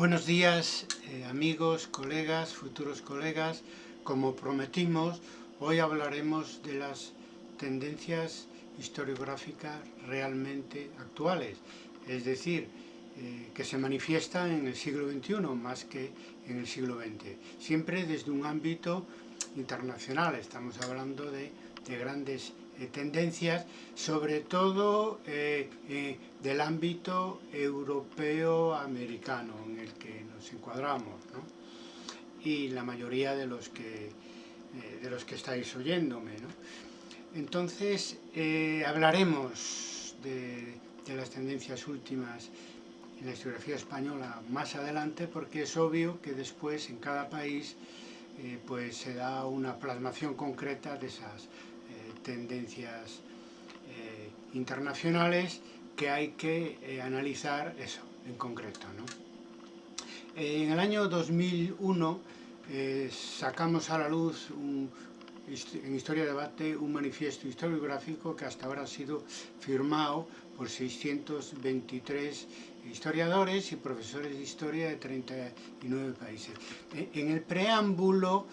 Buenos días eh, amigos, colegas, futuros colegas. Como prometimos, hoy hablaremos de las tendencias historiográficas realmente actuales, es decir, eh, que se manifiestan en el siglo XXI más que en el siglo XX, siempre desde un ámbito internacional, estamos hablando de, de grandes tendencias, sobre todo eh, eh, del ámbito europeo-americano en el que nos encuadramos, y la mayoría de los que, de los que estáis oyéndome. Entonces, hablaremos de, las tendencias últimas en la historiografía española más adelante porque es obvio que después en cada país eh, pues se da una plasmación concreta de esas tendencias eh, internacionales que hay que eh, analizar eso en concreto. ¿no? En el año 2001 eh, sacamos a la luz en Historia de Debate un manifiesto historiográfico que hasta ahora ha sido firmado por 623 historiadores y profesores de historia de 39 países. En el preámbulo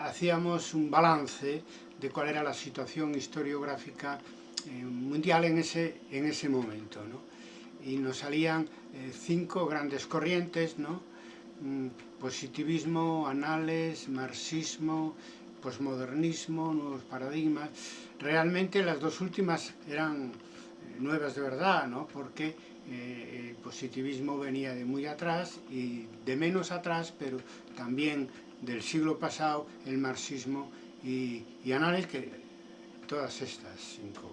hacíamos un balance de cuál era la situación historiográfica eh, mundial en ese, en ese momento. ¿no? Y nos salían eh, cinco grandes corrientes, ¿no? Mm, positivismo, anales, marxismo, posmodernismo, nuevos paradigmas. Realmente las dos últimas eran eh, nuevas de verdad, ¿no? porque eh, el positivismo venía de muy atrás y de menos atrás, pero también del siglo pasado el marxismo y, y Anales, que todas estas cinco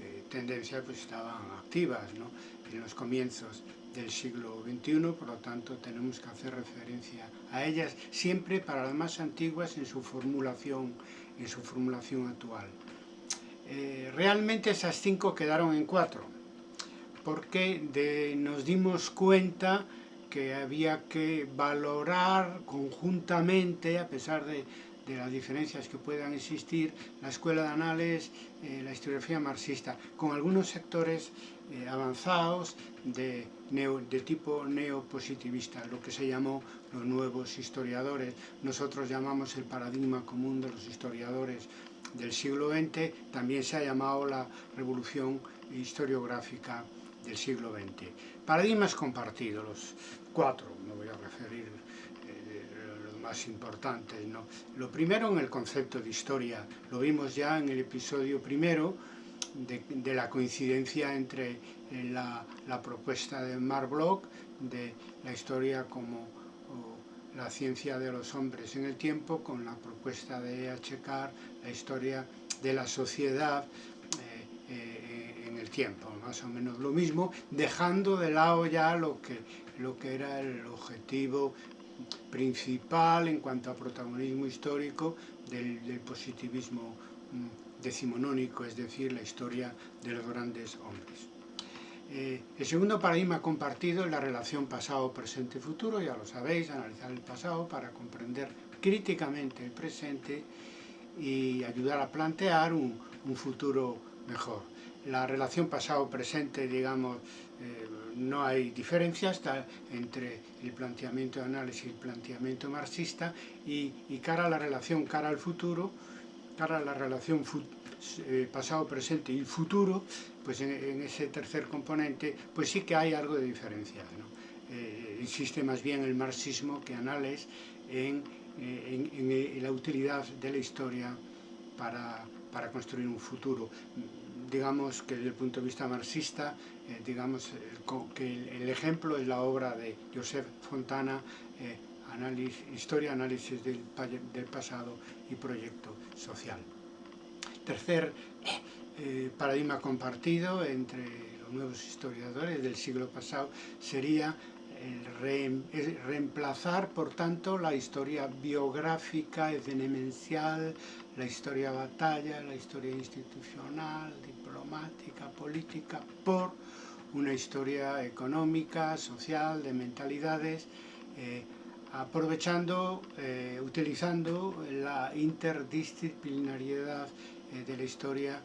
eh, tendencias pues, estaban activas ¿no? en los comienzos del siglo XXI, por lo tanto tenemos que hacer referencia a ellas siempre para las más antiguas en su formulación, en su formulación actual. Eh, realmente esas cinco quedaron en cuatro, porque de, nos dimos cuenta que había que valorar conjuntamente, a pesar de de las diferencias que puedan existir, la escuela de anales, eh, la historiografía marxista, con algunos sectores eh, avanzados de, neo, de tipo neopositivista, lo que se llamó los nuevos historiadores. Nosotros llamamos el paradigma común de los historiadores del siglo XX, también se ha llamado la revolución historiográfica del siglo XX. Paradigmas compartidos, los cuatro, me voy a referir más importantes. ¿no? Lo primero en el concepto de historia, lo vimos ya en el episodio primero, de, la coincidencia entre eh, la, propuesta de Mark Bloch de la historia como o, la ciencia de los hombres en el tiempo con la propuesta de. Carr, la historia de la sociedad eh, eh, en el tiempo, más o menos lo mismo, dejando de lado ya lo que, lo que era el objetivo principal en cuanto a protagonismo histórico del, positivismo mm, decimonónico, es decir, la historia de los grandes hombres. Eh, el segundo paradigma compartido es la relación pasado, presente futuro, ya lo sabéis, analizar el pasado para comprender críticamente el presente y ayudar a plantear un, un futuro mejor. La relación pasado-presente, digamos, eh, no hay diferencia entre el planteamiento de análisis y el planteamiento marxista y, cara a la relación cara al futuro, cara a la relación eh, pasado, presente y futuro, pues en, ese tercer componente, pues sí que hay algo de diferencia. ¿no? Eh, insiste más bien el marxismo que análisis en, eh, en, en, la utilidad de la historia para, para construir un futuro digamos que desde el punto de vista marxista, eh, digamos el, que el, ejemplo es la obra de Joseph Fontana, eh, análisis, Historia, Análisis del, Pasado y Proyecto Social. Tercer eh, paradigma compartido entre los nuevos historiadores del siglo pasado sería reemplazar, por tanto, la historia biográfica, evenemencial, la historia batalla, la historia institucional, diplomática, política, por una historia económica, social, de mentalidades, eh, aprovechando, eh, utilizando la interdisciplinariedad eh, de la historia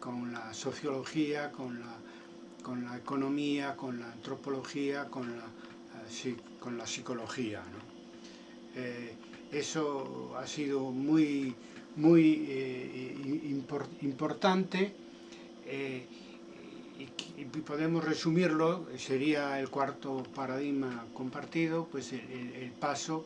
con la sociología, con la, con la economía, con la antropología, con la con la psicología. eso ha sido muy, muy importante y, podemos resumirlo, sería el cuarto paradigma compartido, pues el, paso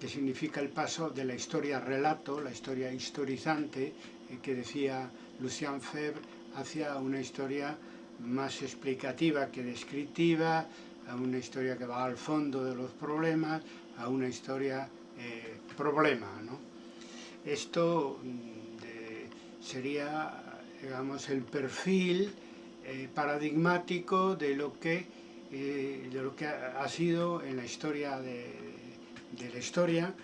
que significa el paso de la historia relato, la historia historizante, eh, que decía Lucien Febvre, hacia una historia más explicativa que descriptiva, a una historia que va al fondo de los problemas, a una historia eh, problema. ¿no? Esto mm, sería digamos, el perfil eh, paradigmático de lo que, eh, de lo que ha, sido en la historia de, la historia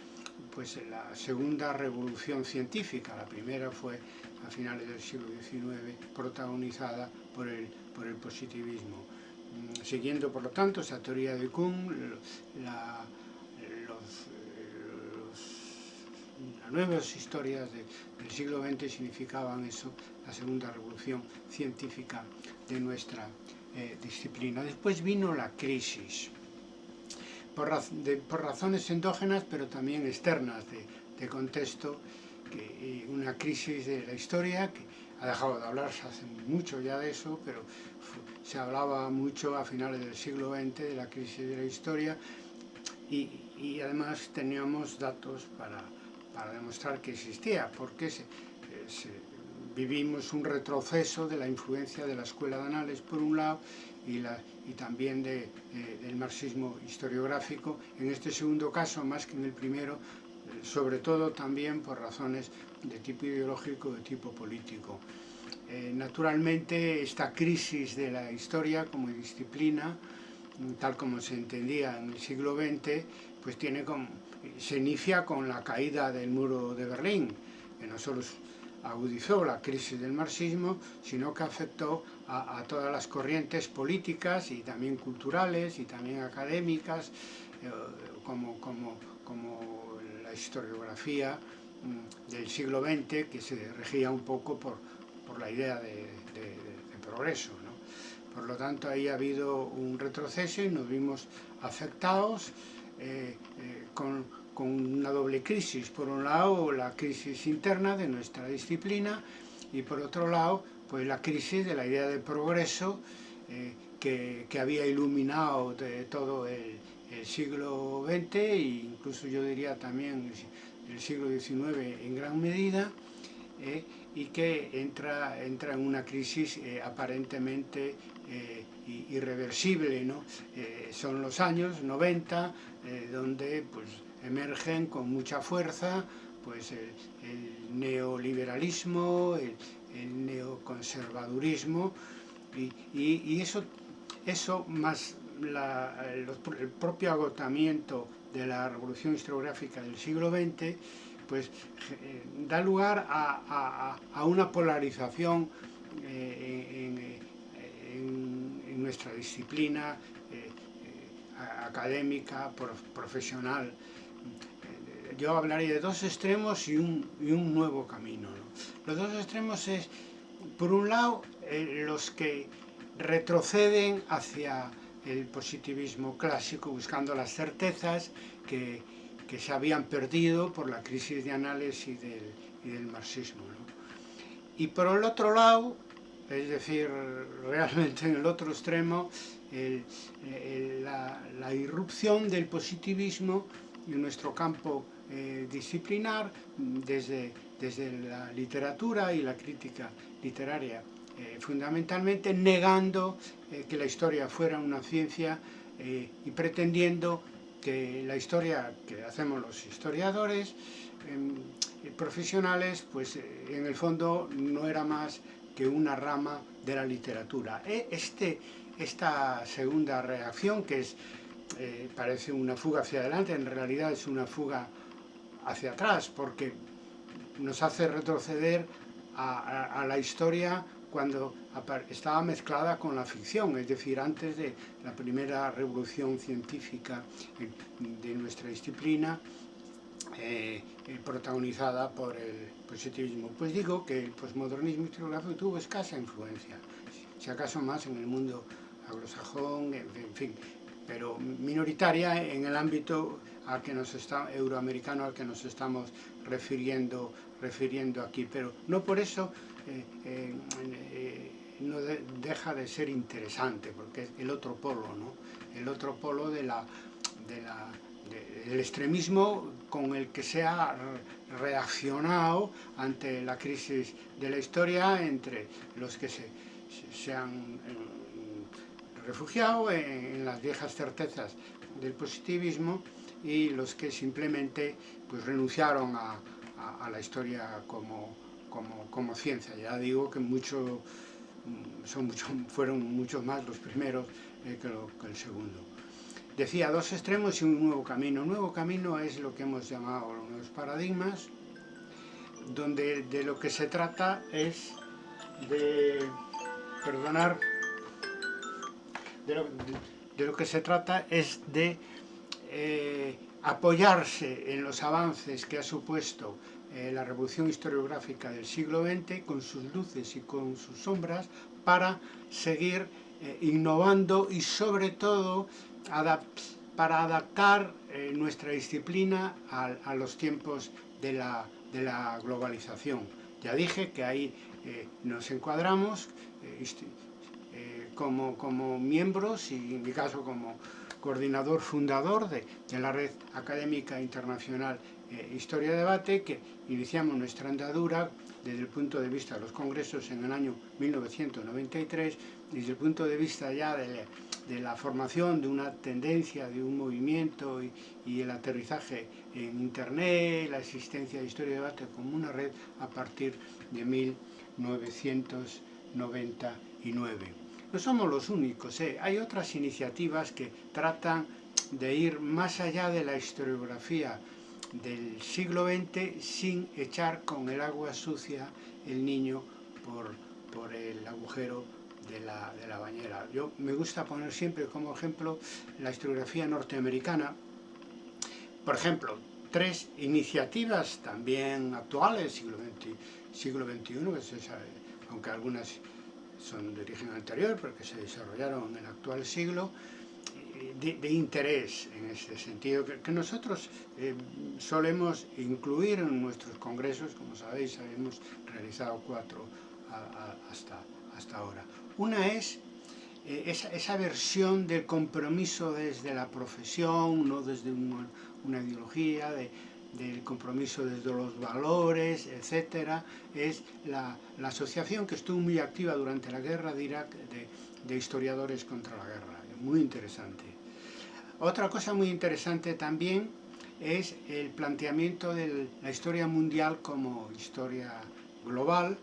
pues la segunda revolución científica. La primera fue a finales del siglo XIX, protagonizada por el, por el positivismo. Mm, siguiendo, por lo tanto, esa teoría de Kuhn, la, las nuevas historias del siglo XX significaban eso, la segunda revolución científica de nuestra eh, disciplina. Después vino la crisis, por, razones endógenas pero también externas de, contexto, que, una crisis de la historia que ha dejado de hablarse hace mucho ya de eso, pero se hablaba mucho a finales del siglo XX de la crisis de la historia y, además teníamos datos para, demostrar que existía, porque se, se vivimos un retroceso de la influencia de la escuela de Anales por un lado y, la, y también de, eh, del marxismo historiográfico, en este segundo caso más que en el primero, eh, sobre todo también por razones de tipo ideológico, de tipo político. Eh, naturalmente esta crisis de la historia como disciplina, tal como se entendía en el siglo XX, pues tiene como, se inicia con la caída del muro de Berlín, que no solo agudizó la crisis del marxismo, sino que afectó a, todas las corrientes políticas y también culturales y también académicas, eh, como, como, como, la historiografía mm, del siglo XX, que se regía un poco por, por la idea de, progreso. Por lo tanto, ahí ha habido un retroceso y nos vimos afectados eh, eh, con con una doble crisis. Por un lado, la crisis interna de nuestra disciplina y por otro lado, pues la crisis de la idea de progreso eh, que, que, había iluminado de todo el, siglo XX e incluso yo diría también el siglo XIX en gran medida eh, y que entra, entra en una crisis eh, aparentemente irreversible. ¿no? son los años 90 donde pues, emergen con mucha fuerza pues el, neoliberalismo, el, neoconservadurismo y, eso, eso más el, propio agotamiento de la revolución historiográfica del siglo XX pues eh, da lugar a, una polarización eh, en, nuestra disciplina eh, académica, profesional yo hablaría de dos extremos y un, un nuevo camino. Los dos extremos es, por un lado, eh, los que retroceden hacia el positivismo clásico, buscando las certezas que, que se habían perdido por la crisis de análisis y del, y del marxismo. Y por el otro lado, es decir, realmente en el otro extremo, la, la irrupción del positivismo en nuestro campo eh, disciplinar desde, desde la literatura y la crítica literaria, eh, fundamentalmente negando eh, que la historia fuera una ciencia y pretendiendo que la historia que hacemos los historiadores em, profesionales, pues en el fondo no era más que una rama de la literatura. E este, esta segunda reacción, que es, parece una fuga hacia adelante, en realidad es una fuga hacia atrás, porque nos hace retroceder a, la historia cuando estaba mezclada con la ficción, es decir, antes de la primera revolución científica de nuestra disciplina, eh, eh, protagonizada por el positivismo. Pues digo que el posmodernismo historiográfico tuvo escasa influencia, si acaso más en el mundo anglosajón, en fin, pero minoritaria en el ámbito al que nos está, euroamericano al que nos estamos refiriendo, refiriendo aquí, pero no por eso eh, eh, no de, deja de ser interesante, porque es el otro polo, ¿no? el otro polo de extremismo con el que se ha reaccionado ante la crisis de la historia entre los que se, se han eh, refugiado en, las viejas certezas del positivismo y los que simplemente pues, renunciaron a, la historia como, ciencia. Ya digo que mucho, mucho, fueron muchos más los primeros eh, que el segundo. Decía, dos extremos y un nuevo camino. Un nuevo camino es lo que hemos llamado los paradigmas, donde de lo que se trata es de, perdonar, de lo, que se trata es de eh, apoyarse en los avances que ha supuesto eh, la revolución historiográfica del siglo XX, con sus luces y con sus sombras, para seguir eh, innovando y sobre todo para adaptar nuestra disciplina a, a, los tiempos de la, de la, globalización. Ya dije que ahí nos encuadramos como, como miembros y en mi caso como coordinador fundador de, de la Red Académica Internacional eh, Historia Debate, que iniciamos nuestra andadura desde el punto de vista de los congresos en el año 1993, desde el punto de vista ya de la, de la formación de una tendencia, de un movimiento y, y, el aterrizaje en Internet, la existencia de Historia Debate como una red a partir de 1999. No somos los únicos, ¿eh? hay otras iniciativas que tratan de ir más allá de la historiografía del siglo XX sin echar con el agua sucia el niño por, por el agujero de la, de la, bañera. Yo me gusta poner siempre como ejemplo la historiografía norteamericana. Por ejemplo, tres iniciativas también actuales, siglo, XX, siglo XXI, aunque algunas son de origen anterior, porque se desarrollaron en el actual siglo, de, de, interés en este sentido, que, nosotros eh, solemos incluir en nuestros congresos, como sabéis, hemos realizado cuatro hasta, hasta ahora. Una es eh, esa, versión del compromiso desde la profesión, no desde una ideología, de, del compromiso desde los valores, etcétera, es la, la, asociación que estuvo muy activa durante la guerra de Irak de, de historiadores contra la guerra muy interesante. Otra cosa muy interesante también es el planteamiento de la historia mundial como historia global,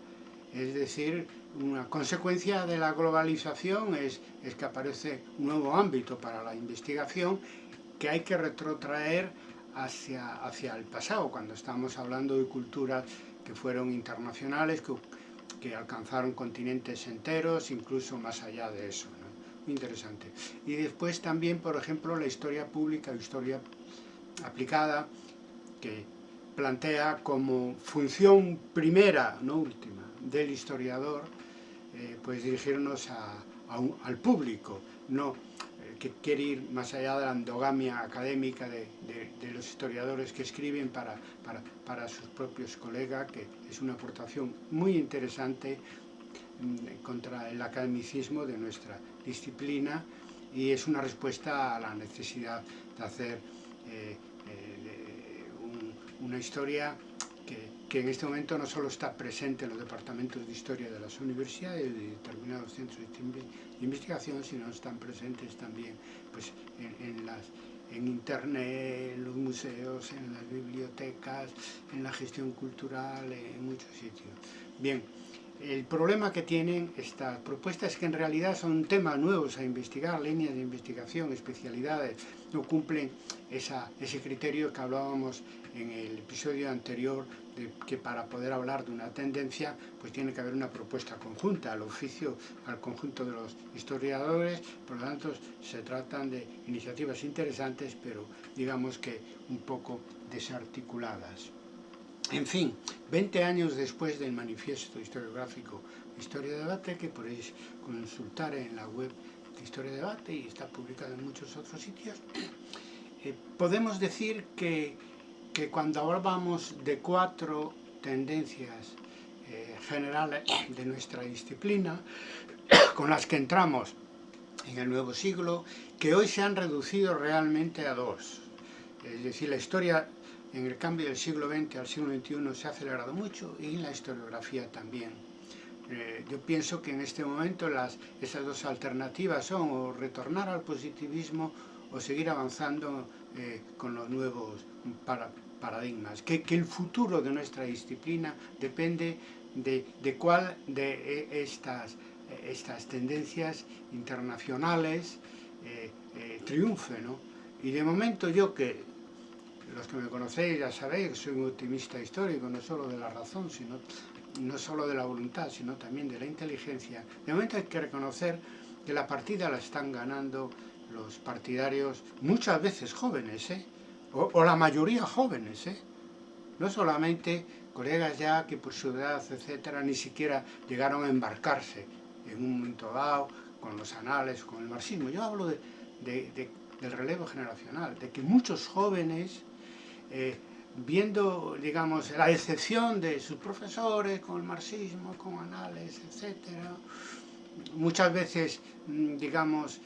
es decir, una consecuencia de la globalización es, es que aparece un nuevo ámbito para la investigación que hay que retrotraer hacia, hacia el pasado, cuando estamos hablando de culturas que fueron internacionales, que, que alcanzaron continentes enteros, incluso más allá de eso interesante. Y después también, por ejemplo, la historia pública, historia aplicada, que plantea como función primera, no última, del historiador, eh, pues dirigirnos a, a un, al público, no que quiere ir más allá de la endogamia académica de, los historiadores que escriben para, para, sus propios colegas, que es una aportación muy interesante Mm, contra el academicismo de nuestra disciplina y es una respuesta a la necesidad de hacer eh, eh, un, una historia que, que, en este momento no solo está presente en los departamentos de historia de las universidades y de determinados centros de investigación, sino están presentes también pues, en, en las en internet, en los museos, en las bibliotecas, en la gestión cultural, en muchos sitios. Bien, el problema que tienen estas propuestas es que en realidad son temas nuevos a investigar, líneas de investigación, especialidades, no cumplen ese criterio que hablábamos en el episodio anterior, de que para poder hablar de una tendencia, pues tiene que haber una propuesta conjunta al oficio, al conjunto de los historiadores, por lo tanto se tratan de iniciativas interesantes, pero digamos que un poco desarticuladas. En fin, 20 años después del manifiesto historiográfico Historia de Debate, que podéis consultar en la web Historia de Debate y está publicado en muchos otros sitios, eh, podemos decir que, que cuando hablamos de cuatro tendencias eh, generales de nuestra disciplina, con las que entramos en el nuevo siglo, que hoy se han reducido realmente a dos. Es decir, la historia en el cambio del siglo XX al siglo XXI se ha acelerado mucho y en la historiografía también. Eh, yo pienso que en este momento las, esas dos alternativas son o retornar al positivismo o seguir avanzando eh, con los nuevos paradigmas. Que, que, el futuro de nuestra disciplina depende de, de cuál de eh, estas, estas tendencias internacionales triunfe. ¿no? Y de momento yo que los que me conocéis ya sabéis que soy un optimista histórico, no solo de la razón, sino no solo de la voluntad, sino también de la inteligencia. De momento hay que reconocer que la partida la están ganando los partidarios, muchas veces jóvenes, ¿eh? o, la mayoría jóvenes, ¿eh? no solamente colegas ya que por su edad, etcétera, ni siquiera llegaron a embarcarse en un momento dado con los anales, con el marxismo. Yo hablo de, del relevo generacional, de que muchos jóvenes eh, viendo, digamos, la excepción de sus profesores con el marxismo, con anales, etc. Muchas veces, mm, digamos,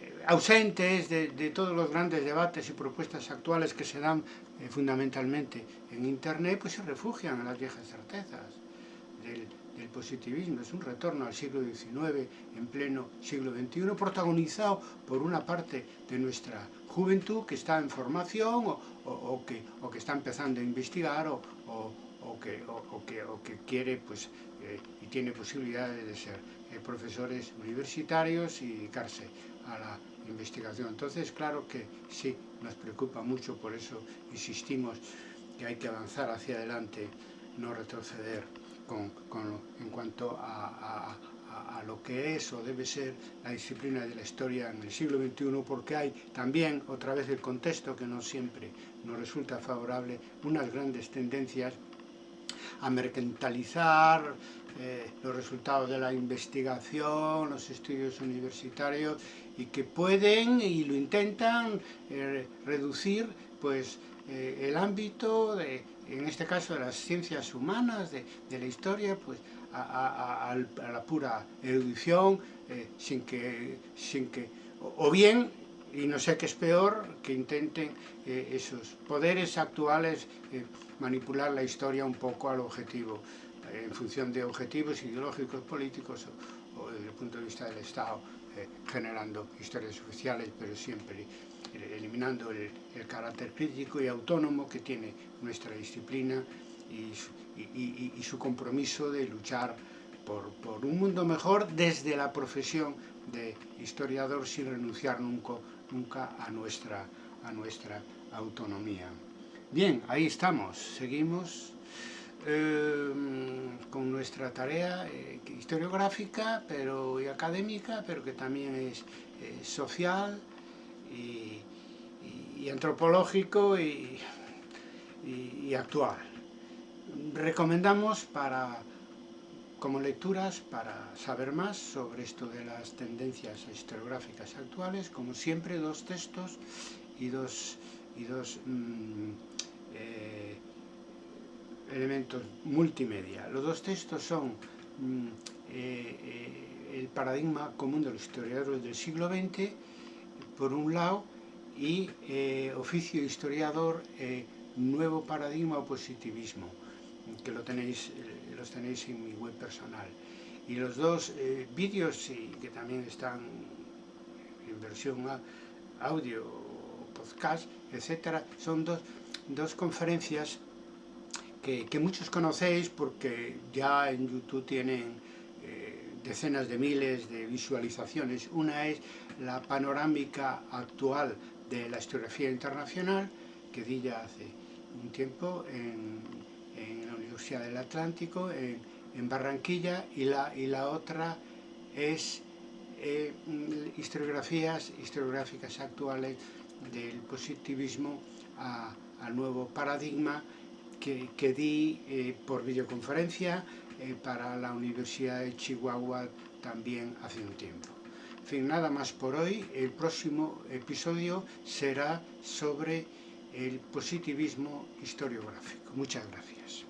eh, ausentes de, todos los grandes debates y propuestas actuales que se dan eh, fundamentalmente en Internet, pues se refugian en las viejas certezas del, del positivismo. Es un retorno al siglo XIX en pleno siglo XXI, protagonizado por una parte de nuestra juventud que está en formación o, o, que, o que está empezando a investigar o, que, que, que, quiere pues, eh, y tiene posibilidades de ser eh, profesores universitarios y dedicarse a la investigación. Entonces, claro que sí, nos preocupa mucho, por eso insistimos que hay que avanzar hacia adelante, no retroceder con, con, en cuanto a, lo que es o debe ser la disciplina de la historia en el siglo XXI, porque hay también, otra vez el contexto que no siempre nos resulta favorable, unas grandes tendencias a mercantilizar eh, los resultados de la investigación, los estudios universitarios y que pueden y lo intentan eh, reducir pues eh, el ámbito de, en este caso de las ciencias humanas, de, la historia, pues a, la pura erudición, eh, sin, que, sin que, o bien, y no sé qué es peor, que intenten eh, esos poderes actuales eh, manipular la historia un poco al objetivo, en función de objetivos ideológicos, políticos o, desde el punto de vista del Estado, generando historias oficiales, pero siempre eliminando el, carácter crítico y autónomo que tiene nuestra disciplina y su compromiso de luchar por, un mundo mejor desde la profesión de historiador sin renunciar nunca, nunca a, nuestra, a nuestra autonomía. Bien, ahí estamos, seguimos eh, con nuestra tarea eh, historiográfica pero, y académica, pero que también es eh, social y, antropológico y, y actual recomendamos para, como lecturas para saber más sobre esto de las tendencias historiográficas actuales, como siempre dos textos y dos, y dos mm, eh, elementos multimedia. Los dos textos son mm, eh, eh, el paradigma común de los historiadores del siglo XX, por un lado, y oficio historiador, nuevo paradigma o positivismo que lo tenéis, eh, los tenéis en mi web personal. Y los dos eh, vídeos, que también están en versión audio, podcast, etcétera, son dos, dos conferencias que, que, muchos conocéis porque ya en YouTube tienen eh, decenas de miles de visualizaciones. Una es la panorámica actual de la historiografía internacional, que di ya hace un tiempo en del Atlántico, en, Barranquilla, y la, y la otra es eh, historiografías historiográficas actuales del positivismo al nuevo paradigma que, que di eh, por videoconferencia eh, para la Universidad de Chihuahua también hace un tiempo. fin, nada más por hoy. El próximo episodio será sobre el positivismo historiográfico. Muchas gracias.